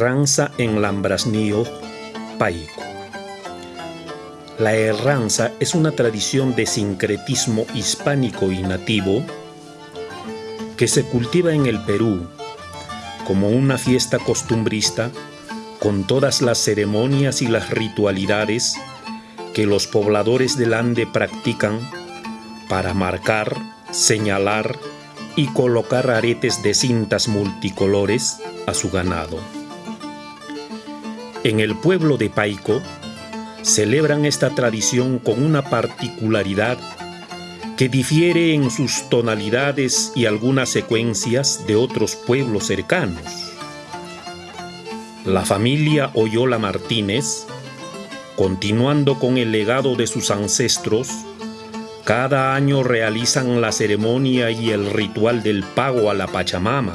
En Lambrasnío, Paico. La erranza es una tradición de sincretismo hispánico y nativo que se cultiva en el Perú como una fiesta costumbrista con todas las ceremonias y las ritualidades que los pobladores del Ande practican para marcar, señalar y colocar aretes de cintas multicolores a su ganado. En el pueblo de Paico celebran esta tradición con una particularidad que difiere en sus tonalidades y algunas secuencias de otros pueblos cercanos. La familia Oyola Martínez, continuando con el legado de sus ancestros, cada año realizan la ceremonia y el ritual del pago a la Pachamama,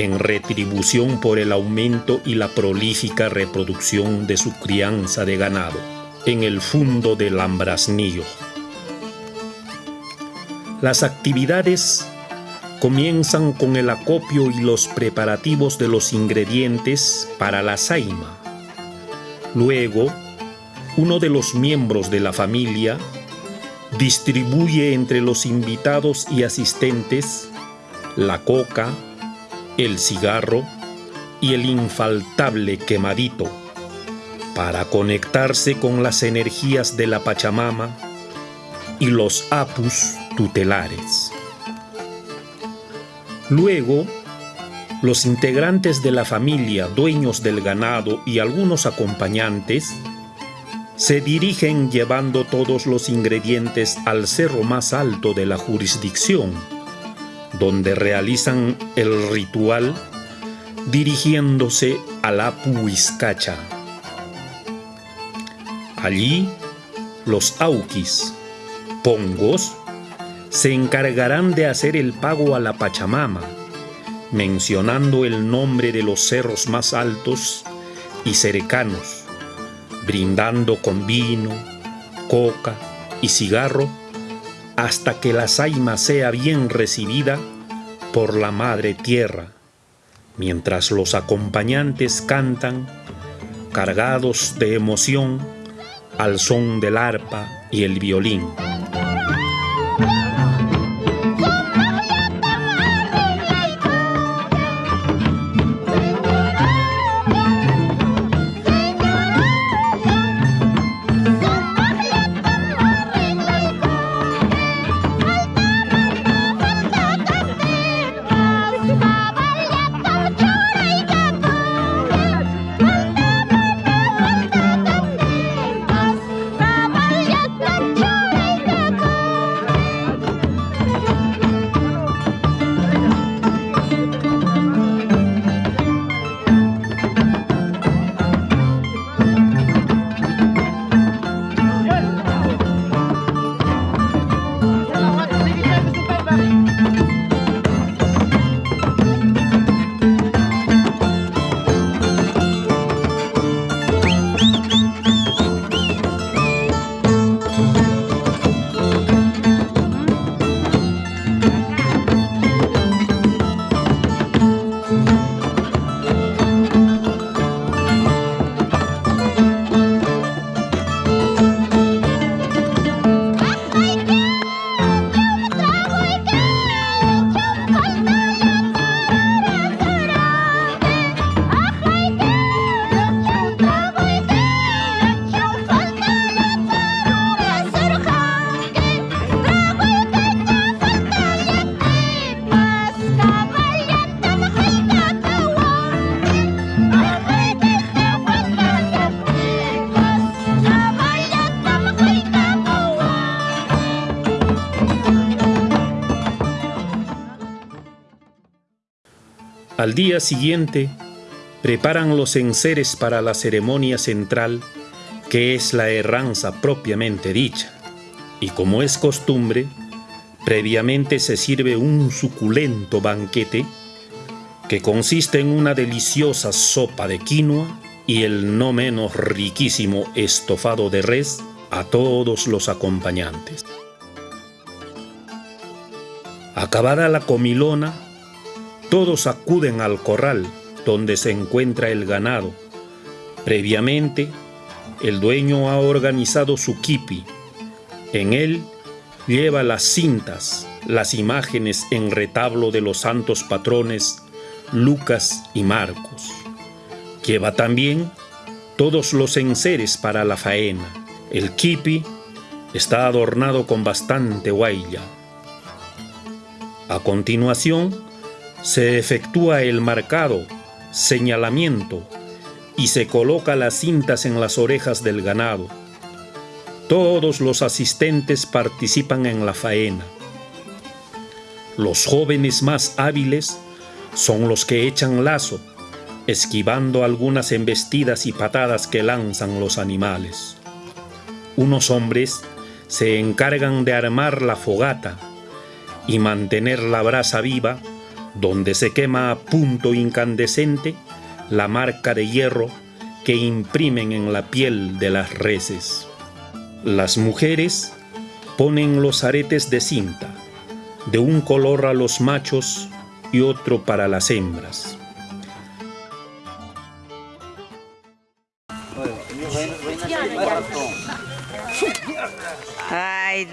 en retribución por el aumento y la prolífica reproducción de su crianza de ganado en el fundo del Ambrasnillo. Las actividades comienzan con el acopio y los preparativos de los ingredientes para la saima. Luego, uno de los miembros de la familia distribuye entre los invitados y asistentes la coca, el cigarro y el infaltable quemadito para conectarse con las energías de la Pachamama y los apus tutelares. Luego, los integrantes de la familia, dueños del ganado y algunos acompañantes se dirigen llevando todos los ingredientes al cerro más alto de la jurisdicción, donde realizan el ritual dirigiéndose a la Puiscacha. Allí, los auquis, pongos, se encargarán de hacer el pago a la Pachamama, mencionando el nombre de los cerros más altos y cercanos, brindando con vino, coca y cigarro hasta que la saima sea bien recibida por la Madre Tierra, mientras los acompañantes cantan, cargados de emoción, al son del arpa y el violín. Al día siguiente, preparan los enseres para la ceremonia central, que es la herranza propiamente dicha. Y como es costumbre, previamente se sirve un suculento banquete que consiste en una deliciosa sopa de quinoa y el no menos riquísimo estofado de res a todos los acompañantes. Acabada la comilona, todos acuden al corral donde se encuentra el ganado. Previamente, el dueño ha organizado su kipi. En él lleva las cintas, las imágenes en retablo de los santos patrones Lucas y Marcos. Lleva también todos los enseres para la faena. El kipi está adornado con bastante guaya. A continuación, se efectúa el marcado, señalamiento y se coloca las cintas en las orejas del ganado. Todos los asistentes participan en la faena. Los jóvenes más hábiles son los que echan lazo, esquivando algunas embestidas y patadas que lanzan los animales. Unos hombres se encargan de armar la fogata y mantener la brasa viva donde se quema a punto incandescente la marca de hierro que imprimen en la piel de las reses. Las mujeres ponen los aretes de cinta, de un color a los machos y otro para las hembras. Ay,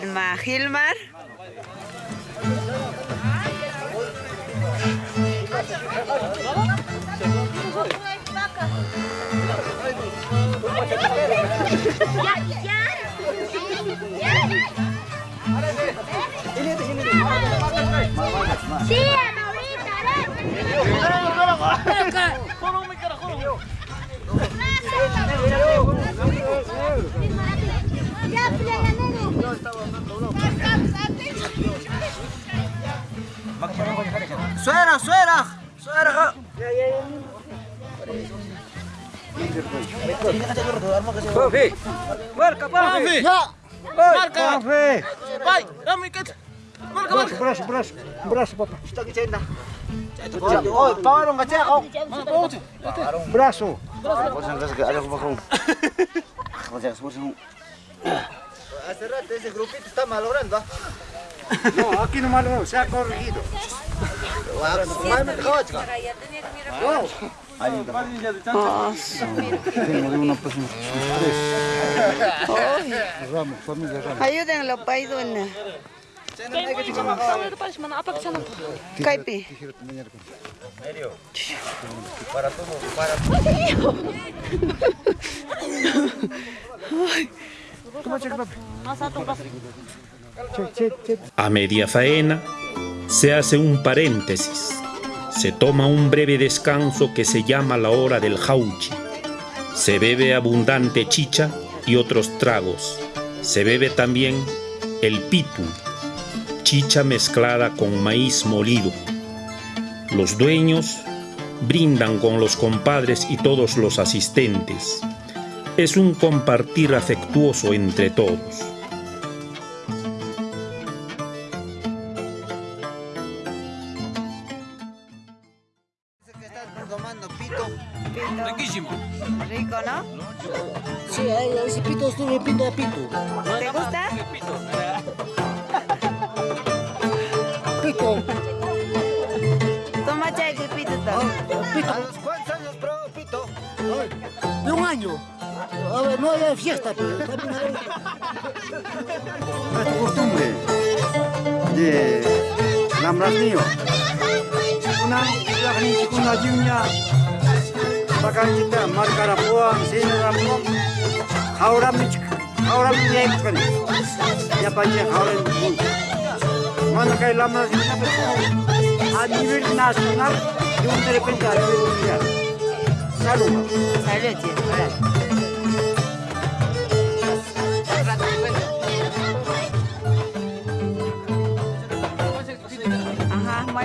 Maksimum Gilmar. Sí, Suera, suera, suera. Papi, marca, papi. Ya. Marca. Papi. Pai, dame que. Marca, marca. Braço, braço, braço, papai. Está aqui ainda. Oh, pawaron ka siya ako. Braso. Hace rato ese grupito está malogrando. No, aquí no malogró, se ha corregido. Tengo de una persona. Ramos, familia Ramos. Ayúdenlo, paiduna. Kaipi. Para todo, para A media faena se hace un paréntesis. Se toma un breve descanso que se llama la hora del jauchi. Se bebe abundante chicha y otros tragos. Se bebe también el pitu, chicha mezclada con maíz molido. Los dueños brindan con los compadres y todos los asistentes. Es un compartir afectuoso entre todos.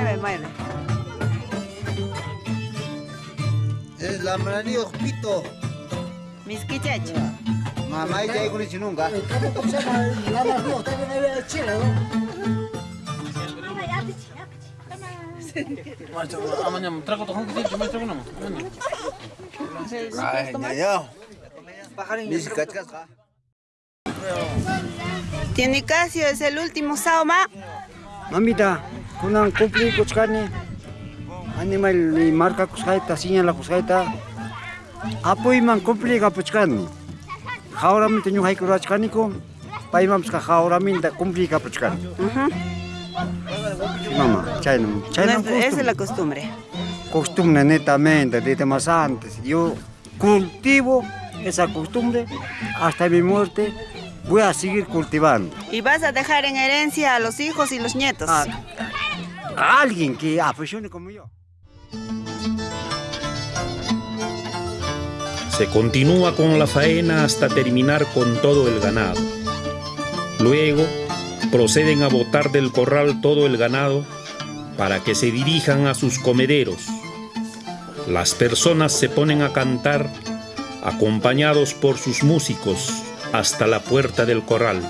Mueve, mueve. Es la manío pito. Mis quichacho. Mamá y ya con el nunca. Tiene Casio, es el último saoma. Mamita, kunang kupli kuchkani. animal ni marca kusqayta señala kusqayta apuyman complica puchkani jawramanta ñuqayku rurachkaniku paymanpas jawraminta complica puchkani Sí, mamá, chaynam No chaynam es- Esa es la costumbre. costumbre netamente desde más antes. Yo cultivo esa costumbre hasta mi muerte. Voy a seguir cultivando. Y vas a dejar en herencia a los hijos y los nietos. A, a alguien que apasione como yo. Se continúa con la faena hasta terminar con todo el ganado. Luego proceden a botar del corral todo el ganado para que se dirijan a sus comederos. Las personas se ponen a cantar acompañados por sus músicos hasta la puerta del corral.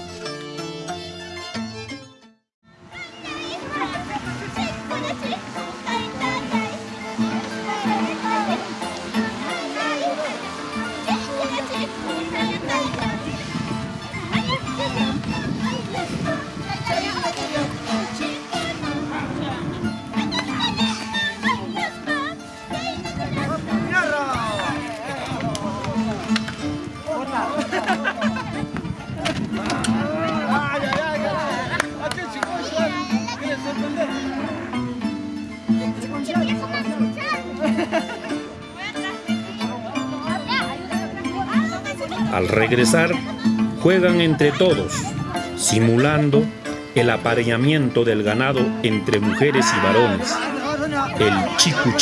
Entre todos, simulando el apareamiento del ganado entre mujeres y varones, el chicu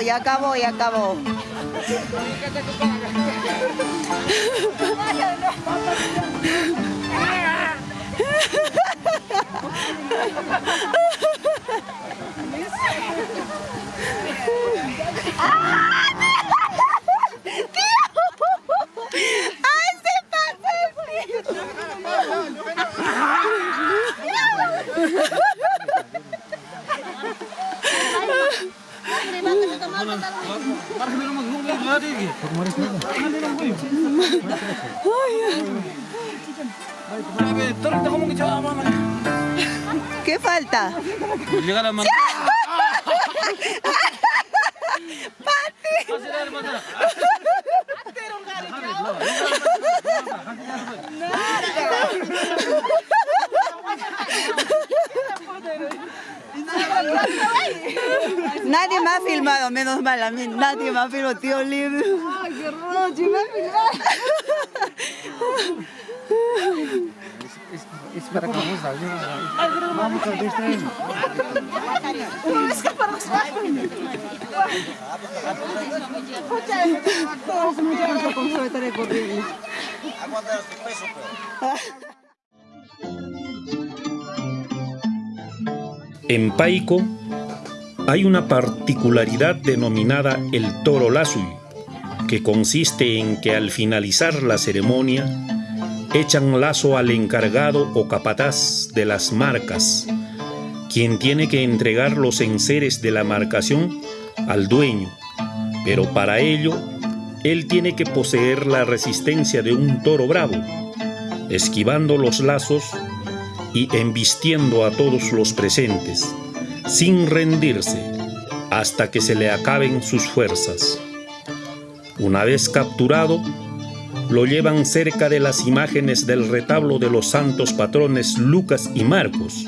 ya acabó, ya acabó. ¡Ay, Nadie me ha filmado, menos mal a mí. Nadie me ha filmado, tío Liv para que vamos a ver. Vamos a ver esta Es que para En Paico hay una particularidad denominada el toro lazui, que consiste en que al finalizar la ceremonia echan lazo al encargado o capataz de las marcas, quien tiene que entregar los enseres de la marcación al dueño, pero para ello él tiene que poseer la resistencia de un toro bravo, esquivando los lazos y embistiendo a todos los presentes, sin rendirse, hasta que se le acaben sus fuerzas. Una vez capturado, lo llevan cerca de las imágenes del retablo de los santos patrones Lucas y Marcos,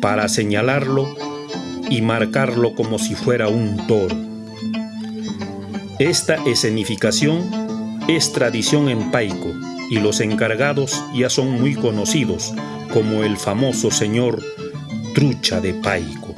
para señalarlo y marcarlo como si fuera un toro. Esta escenificación es tradición en Paico y los encargados ya son muy conocidos como el famoso señor Trucha de Paico.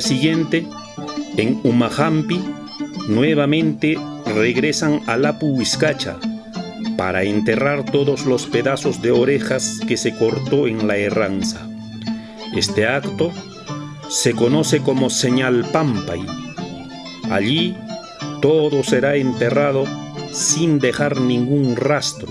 Siguiente, en Umajampi, nuevamente regresan a Lapu Huizcacha para enterrar todos los pedazos de orejas que se cortó en la herranza. Este acto se conoce como señal Pampay. Allí todo será enterrado sin dejar ningún rastro.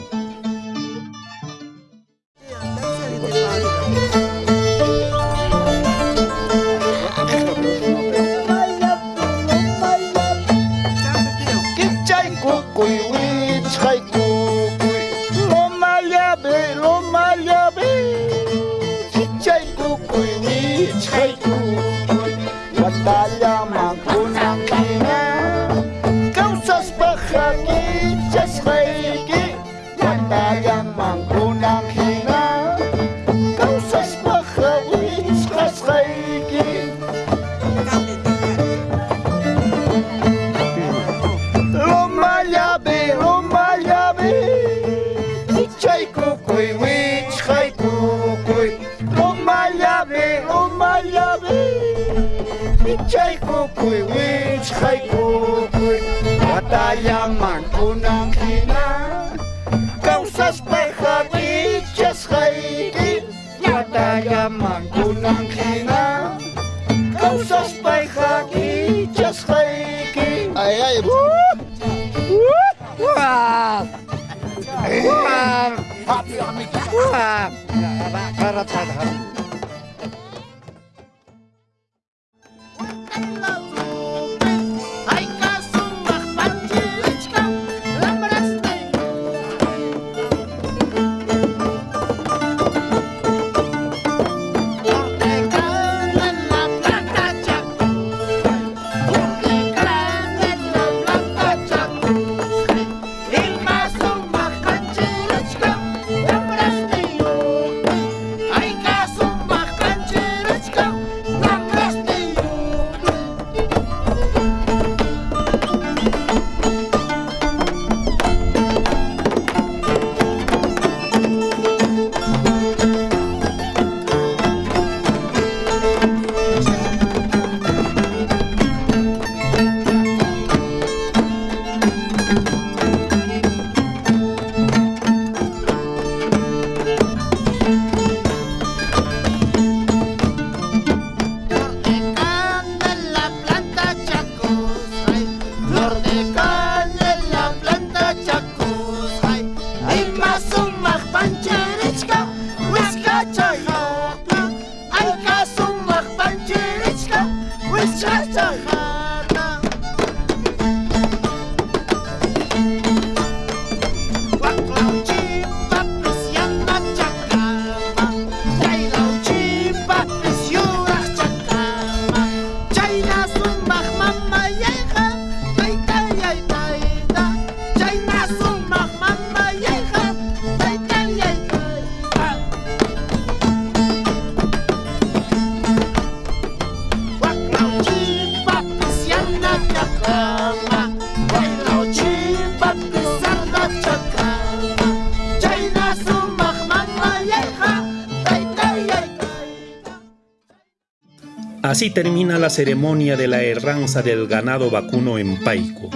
Así termina la ceremonia de la herranza del ganado vacuno en Paico.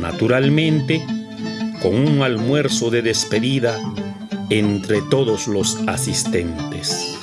Naturalmente, con un almuerzo de despedida entre todos los asistentes.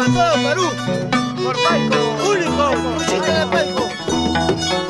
para todo Perú. Por Único, Muchísimas gracias,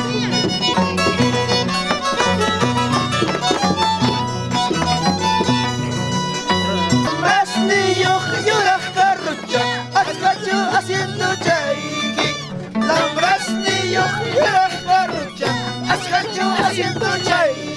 siento chay.